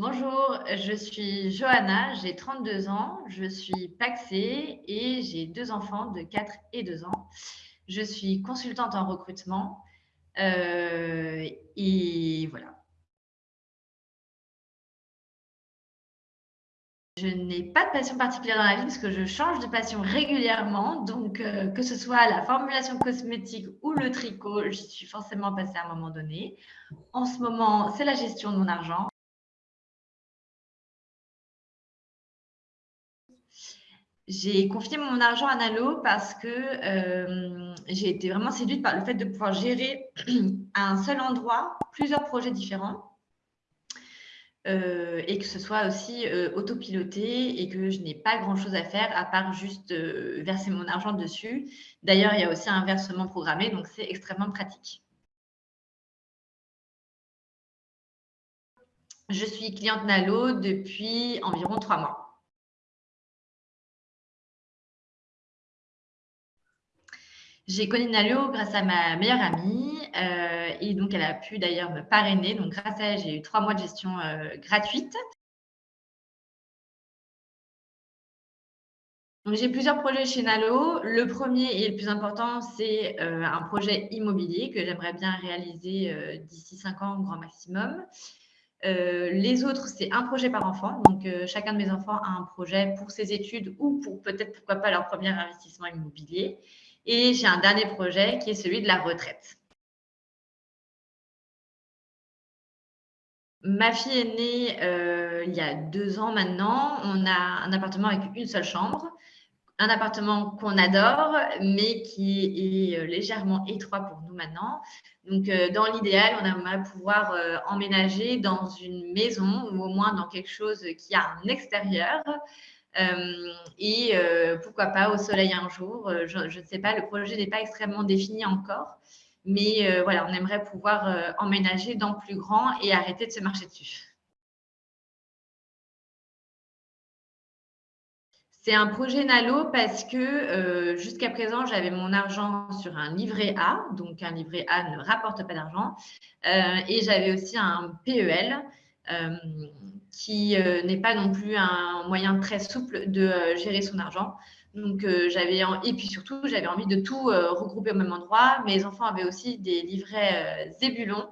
Bonjour, je suis Johanna, j'ai 32 ans, je suis paxée et j'ai deux enfants de 4 et 2 ans. Je suis consultante en recrutement euh, et voilà. Je n'ai pas de passion particulière dans la vie parce que je change de passion régulièrement. Donc, euh, que ce soit la formulation cosmétique ou le tricot, j'y suis forcément passée à un moment donné. En ce moment, c'est la gestion de mon argent. J'ai confié mon argent à Nalo parce que euh, j'ai été vraiment séduite par le fait de pouvoir gérer à un seul endroit plusieurs projets différents. Euh, et que ce soit aussi euh, autopiloté et que je n'ai pas grand-chose à faire à part juste verser mon argent dessus. D'ailleurs, il y a aussi un versement programmé, donc c'est extrêmement pratique. Je suis cliente Nalo depuis environ trois mois. J'ai connu Nalo grâce à ma meilleure amie euh, et donc elle a pu d'ailleurs me parrainer. Donc grâce à elle, j'ai eu trois mois de gestion euh, gratuite. J'ai plusieurs projets chez Nalo. Le premier et le plus important, c'est euh, un projet immobilier que j'aimerais bien réaliser d'ici cinq ans au grand maximum. les autres, c'est un projet par enfant. Donc, chacun de mes enfants a un projet pour ses études ou pour peut-être, pourquoi pas, leur premier investissement immobilier. Et j'ai un dernier projet qui est celui de la retraite. Ma fille est née euh, il y a deux ans maintenant. On a un appartement avec une seule chambre, un appartement qu'on adore, mais qui est euh, légèrement étroit pour nous maintenant. Donc, euh, dans l'idéal, on aimerait pouvoir emménager dans une maison ou au moins dans quelque chose qui a un extérieur et euh, pourquoi pas au soleil un jour. Euh, je ne sais pas, le projet n'est pas extrêmement défini encore. Mais voilà, on aimerait pouvoir emménager dans plus grand et arrêter de se marcher dessus. C'est un projet Nalo parce que jusqu'à présent, j'avais mon argent sur un livret A. Donc, un livret A ne rapporte pas d'argent. et j'avais aussi un PEL euh, qui euh, n'est pas non plus un moyen très souple de euh, gérer son argent. Donc, j'avais et puis surtout, j'avais envie de tout regrouper au même endroit. Mes enfants avaient aussi des livrets Zébulon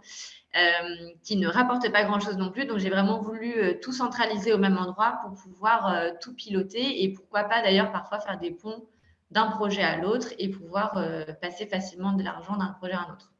qui ne rapportaient pas grand-chose non plus. Donc, j'ai vraiment voulu tout centraliser au même endroit pour pouvoir tout piloter et pourquoi pas d'ailleurs parfois faire des ponts d'un projet à l'autre et pouvoir passer facilement de l'argent d'un projet à un autre.